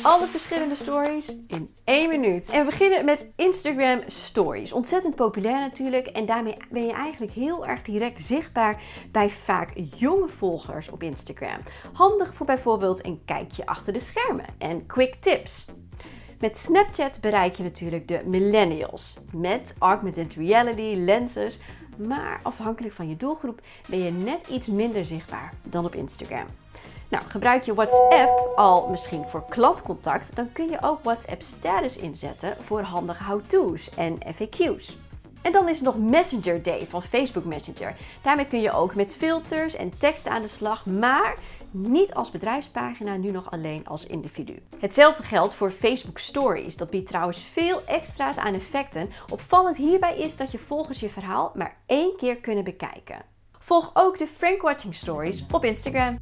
Alle verschillende stories in één minuut. En we beginnen met Instagram Stories. Ontzettend populair natuurlijk en daarmee ben je eigenlijk heel erg direct zichtbaar bij vaak jonge volgers op Instagram. Handig voor bijvoorbeeld een kijkje achter de schermen en quick tips. Met Snapchat bereik je natuurlijk de millennials. Met augmented reality, lenses, maar afhankelijk van je doelgroep ben je net iets minder zichtbaar dan op Instagram. Nou, gebruik je WhatsApp al misschien voor klantcontact, dan kun je ook WhatsApp status inzetten voor handige how-to's en FAQ's. En dan is er nog Messenger Day van Facebook Messenger. Daarmee kun je ook met filters en tekst aan de slag, maar niet als bedrijfspagina, nu nog alleen als individu. Hetzelfde geldt voor Facebook Stories. Dat biedt trouwens veel extra's aan effecten. Opvallend hierbij is dat je volgens je verhaal maar één keer kunnen bekijken. Volg ook de Frank Watching Stories op Instagram.